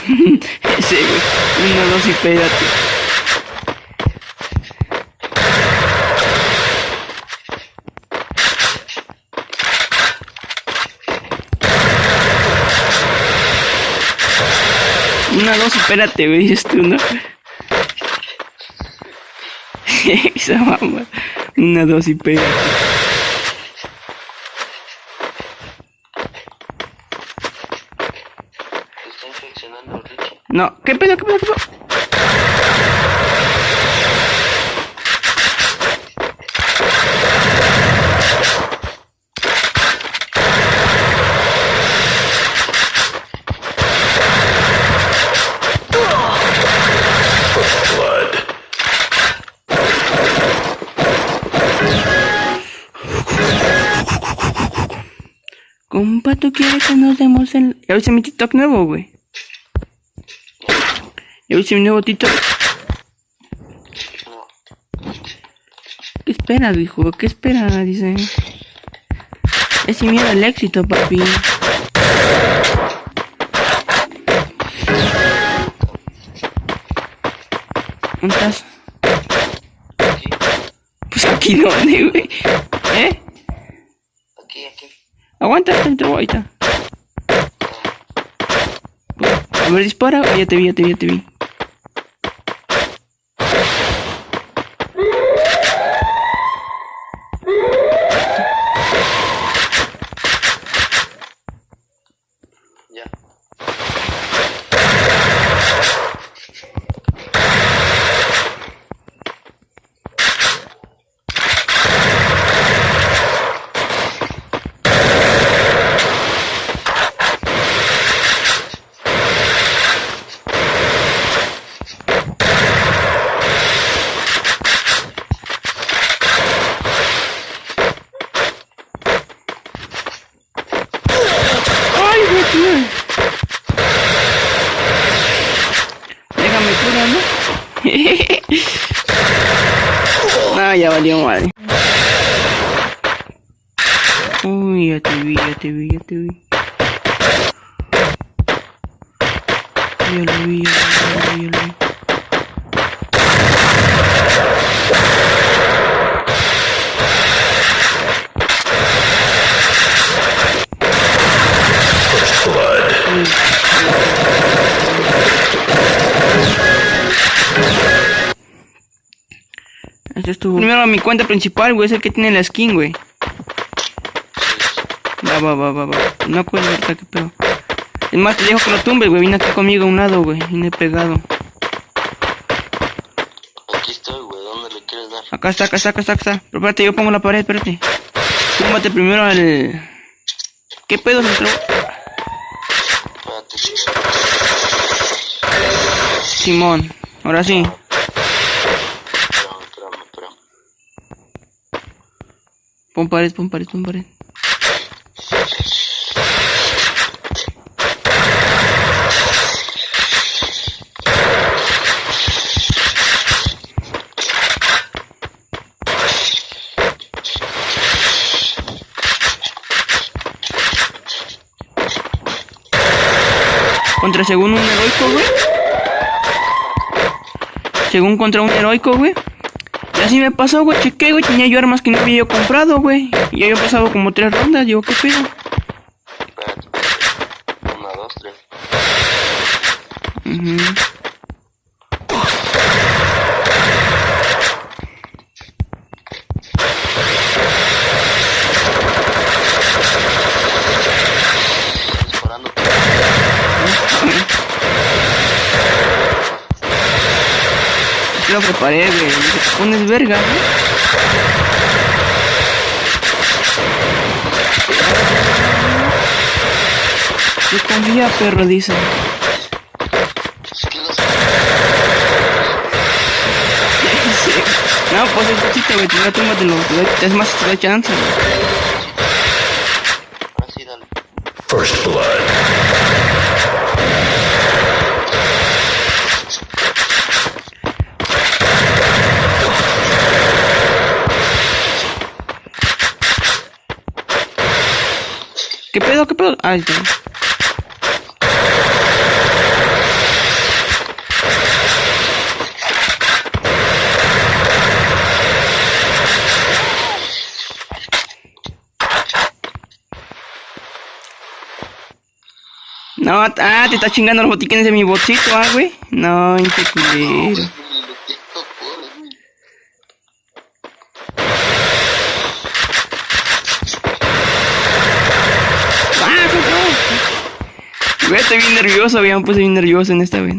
Ese, güey. Dos y pégate. Una, dos, espérate, güey, dices tú, ¿no? Esa mamá. Una, dos y pégate. Te está infeccionando Richie. No, ¿qué pedo, qué pedo, qué pedo? Compa, ¿tú quieres que nos demos el... Viste mi TikTok nuevo, güey. Ya viste mi nuevo TikTok. No. ¿Qué esperas, hijo? ¿Qué esperas? Dice. Es sin miedo al éxito, papi. ¿Dónde estás? Aquí, Pues aquí dónde, güey. ¿Eh? aquí, aquí. Aguanta, te voy ahorita. A ver, dispara. Oh, ya te vi, ya te vi, ya te vi. Déjame cura, ¿no? no, ya valió madre. Uy, ya te vi, ya te vi, ya te vi. Ya lo vi, ya lo vi, ya lo vi. Este estuvo. Primero mi cuenta principal, güey, es el que tiene la skin, güey. Va, va, va, va, va. No acuerdo ahorita qué pedo. Es más, te dejo que lo tumbes, güey. Vine aquí conmigo a un lado, güey. Vine pegado. Aquí estoy, güey. ¿Dónde le quieres dar? Acá está, acá está, acá está, acá está. Pero espérate, yo pongo la pared, espérate. Túmbate primero al. ¿Qué pedo se entró? Espérate. Simón. Ahora sí. Pon pared, pon pared, pon. Contra según un heroico, güey. Según contra un heroico, güey. Y así me pasó, güey, chequé, güey, tenía yo armas que no había yo comprado, güey. Y ya había pasado como tres rondas, digo, ¿qué pedo? Espérate, espérate. Una, dos, tres. Disparando. Lo preparé, güey. Pones verga. Yo perro, dice. No, pues es cachito, güey. Ya tómatelo. Es más, te doy chance. First blood. ¿Qué pedo? ¿Qué pedo? Ay, ya. No, ah, te está chingando los botiquines de mi bolsito, ah, güey. No, qué. Estoy bien nervioso, güey. Me puse bien nervioso en esta, güey.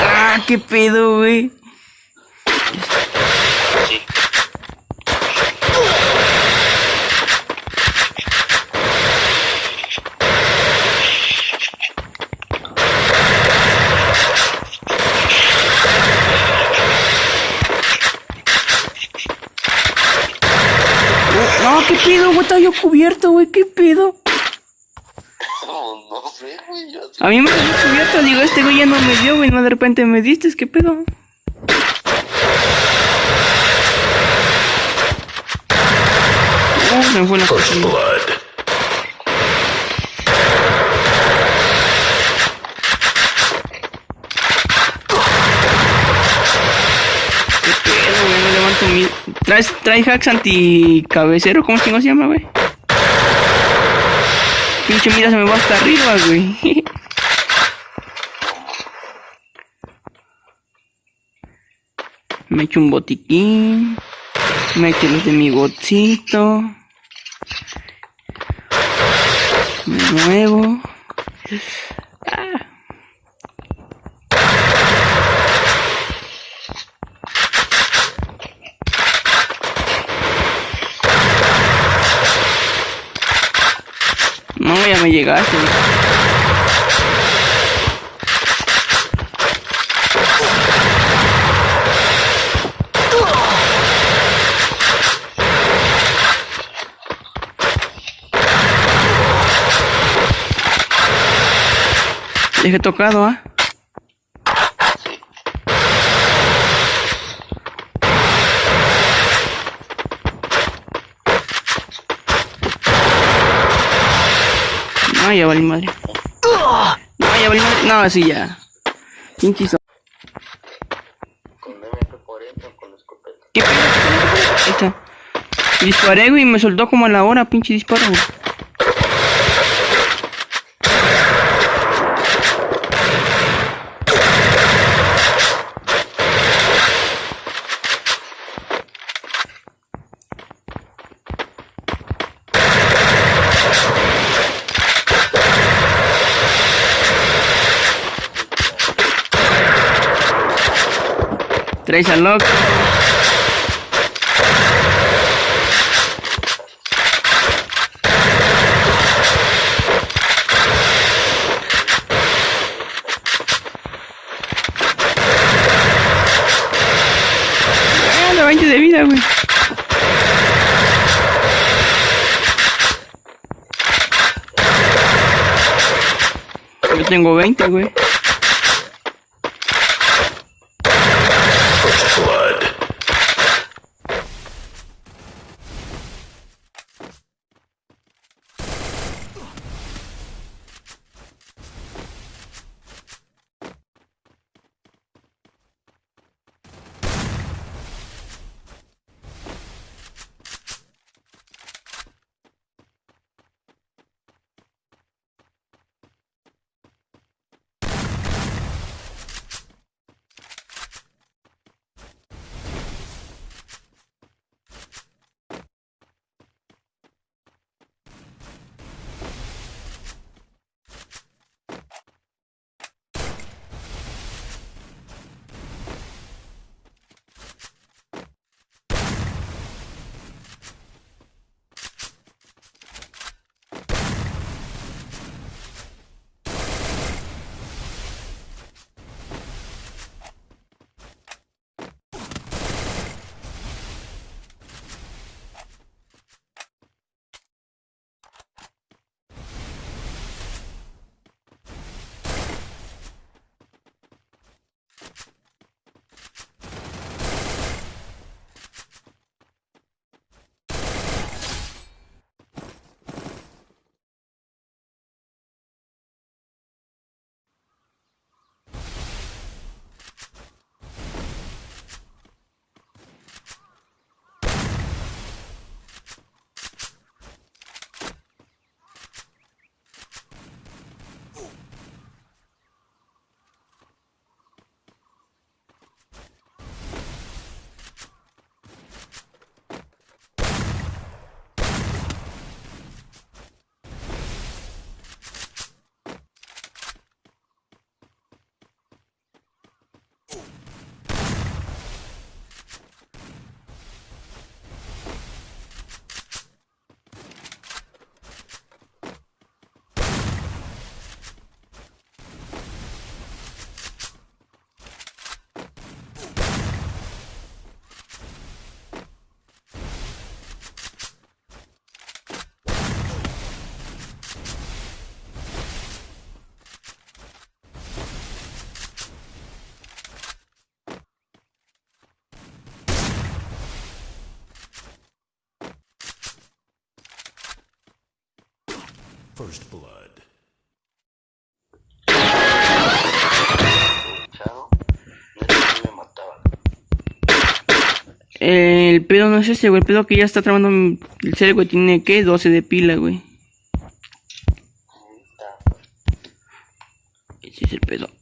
¡Ah, qué pedo, güey! Sí. No, qué pedo, güey. Estaba yo cubierto, güey. ¿Qué pedo? No, no sé, güey. Yo. A mí me quedé cubierto. Digo, este güey ya no me dio, güey. No, de repente me diste. ¿Qué pedo? Se me fue la cosa. blood. ¿Qué pedo, güey? No levanto mi... ¿Traes, trae hacks anticabecero? ¿Cómo chingo se llama, güey? Pinche mira, se me va hasta arriba, güey. Me echo un botiquín. Me echo los de mi botcito. Me muevo. Ah. Llegaste. Dejé tocado, ¿ah? No, ya valí madre. No, ya valí madre. No, así ya. So- Con MP40 o con escopeta. ¿Qué pedo? Disparé, güey, me soltó como a la hora, pinche disparo, güey. Al loco. Ah, la 20 de vida, güey. Yo tengo 20, güey. First blood. El pedo no es ese, güey. El pedo que ya está trabando el cel, güey. Tiene que 12 de pila, güey. Ese es el pedo.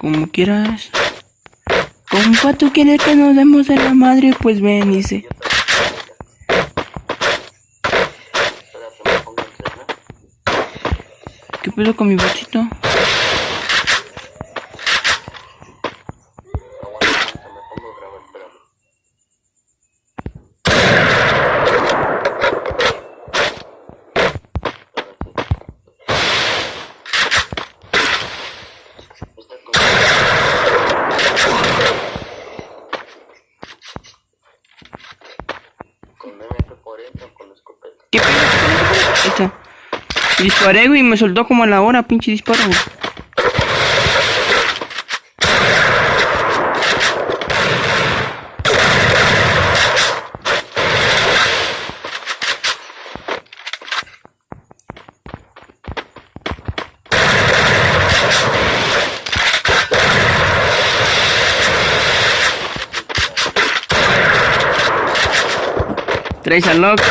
Como quieras. Compa, ¿tú quieres que nos demos de la madre? Pues ven, dice. ¿Qué pedo con mi botito? Aguanta, me pongo a grabar, espérame. Está con... Con MP40 o con escopeta. ¿Qué pedo? Ahí está. Disparé, güey, me soltó como a la hora, pinche disparo, güey. Traes al loco.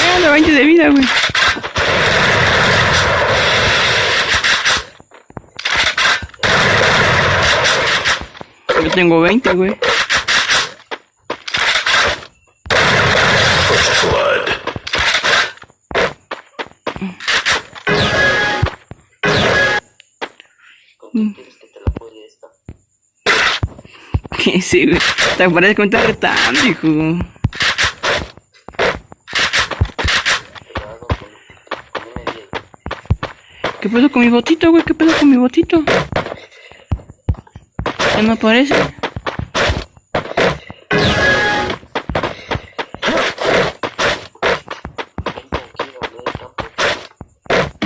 Ah, la 20 de vida, güey. Yo tengo 20, güey. Que sí, güey. Te parece que me estás retando, hijo. Te la hago con, con M10. ¿Qué pedo con mi botito, güey? ¿Qué pedo con mi botito? Ya no aparece.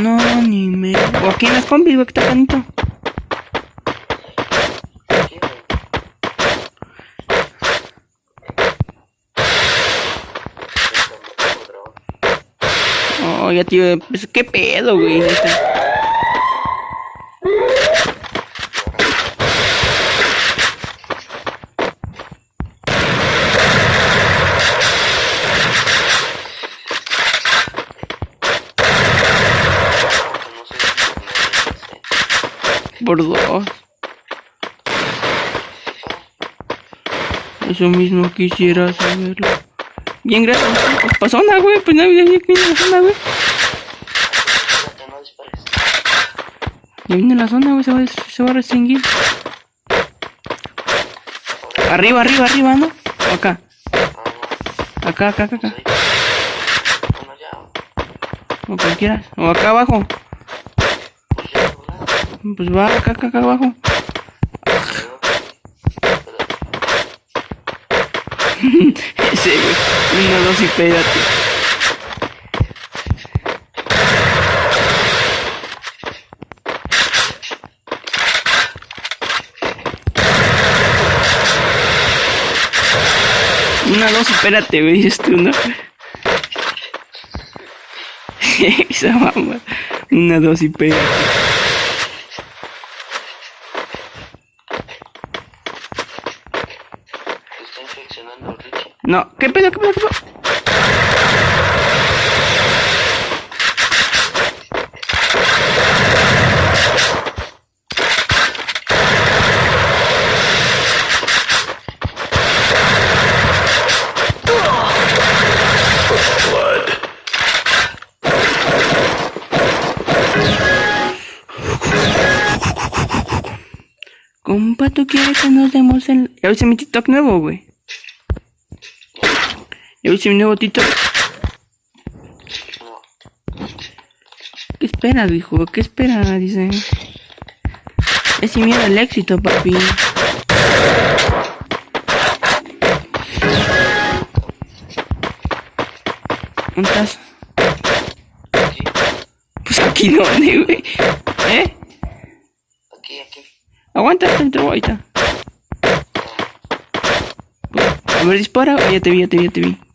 No, ni me. O aquí en las combis, güey, que está bonito. Aquí, güey. Vente, me pongo Oh, ya, tío. Pues, ¿Qué pedo, güey? No Por dos. Eso mismo quisiera saberlo. Bien, gracias. Pues pasó güey. Pues no que viene la zona, güey. No. Ya viene la zona, güey. Se va, se va a restringir. Arriba, arriba, arriba, ¿no? Acá. Acá, acá, acá, no. acá. Sí. O cualquiera. O acá abajo. Pues va acá, acá, acá abajo. Ese, güey. Dos y pégate. Una, dos espérate, güey, dices tú, ¿no? Esa mamá. Una, dos y pégate. Te está infeccionando Richie. No, ¿qué pedo, qué pedo, qué pedo? Compa, ¿tú quieres que nos demos el... Ya hice mi TikTok nuevo, güey. Ya hice mi nuevo TikTok. No. ¿Qué esperas, hijo? ¿Qué esperas? Dice. Es sin miedo al éxito, papi. ¿Dónde estás? Aquí, Pues aquí donde, güey. ¿Eh? aquí, aquí. Aguanta, tu ahorita. A ver, dispara. Ya te vi, ya te vi, ya te vi.